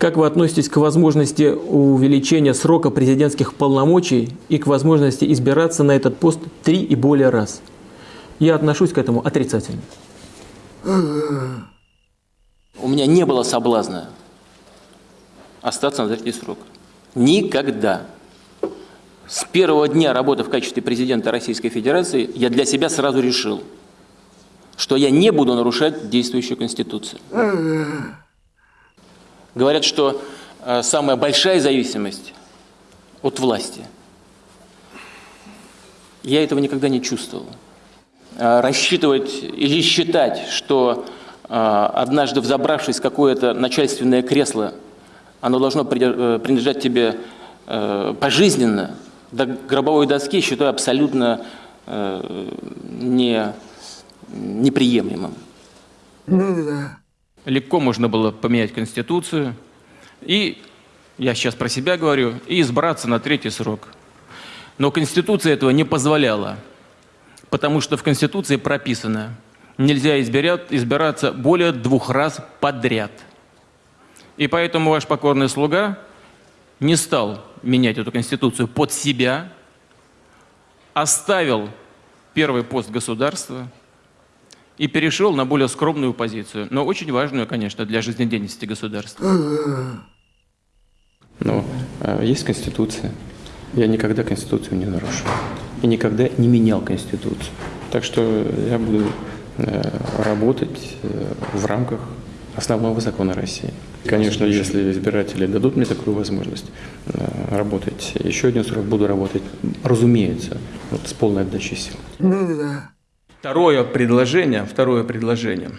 Как вы относитесь к возможности увеличения срока президентских полномочий и к возможности избираться на этот пост три и более раз? Я отношусь к этому отрицательно. У меня не было соблазна остаться на третий срок. Никогда. С первого дня работы в качестве президента Российской Федерации я для себя сразу решил, что я не буду нарушать действующую Конституцию. Говорят, что э, самая большая зависимость от власти. Я этого никогда не чувствовал. Э, рассчитывать или считать, что э, однажды взобравшись в какое-то начальственное кресло, оно должно принадлежать тебе пожизненно, до гробовой доски, считаю абсолютно не, неприемлемым. Легко можно было поменять Конституцию, и, я сейчас про себя говорю, и избраться на третий срок. Но Конституция этого не позволяла, потому что в Конституции прописано, нельзя избираться более двух раз подряд. И поэтому ваш покорный слуга не стал менять эту Конституцию под себя, оставил первый пост государства – и перешел на более скромную позицию, но очень важную, конечно, для жизнедеятельности государства. Но э, есть Конституция. Я никогда Конституцию не нарушил. И никогда не менял Конституцию. Так что я буду э, работать э, в рамках основного закона России. Конечно, если избиратели дадут мне такую возможность э, работать еще один срок, буду работать, разумеется, вот, с полной отдачей сил. Второе предложение, второе предложение,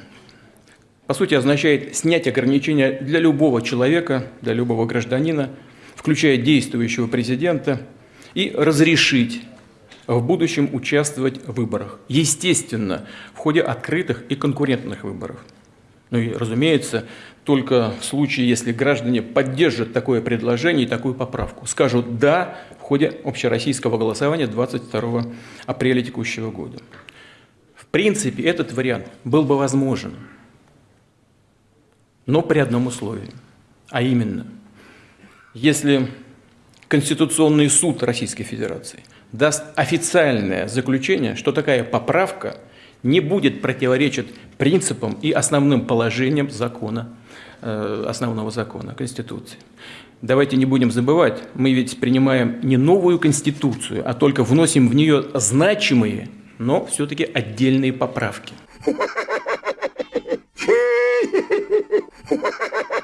по сути, означает снять ограничения для любого человека, для любого гражданина, включая действующего президента, и разрешить в будущем участвовать в выборах. Естественно, в ходе открытых и конкурентных выборов. Ну и, разумеется, только в случае, если граждане поддержат такое предложение и такую поправку. Скажут «да» в ходе общероссийского голосования 22 апреля текущего года принципе, этот вариант был бы возможен, но при одном условии, а именно, если Конституционный суд Российской Федерации даст официальное заключение, что такая поправка не будет противоречить принципам и основным положениям закона, э, основного закона, Конституции. Давайте не будем забывать, мы ведь принимаем не новую Конституцию, а только вносим в нее значимые но все-таки отдельные поправки.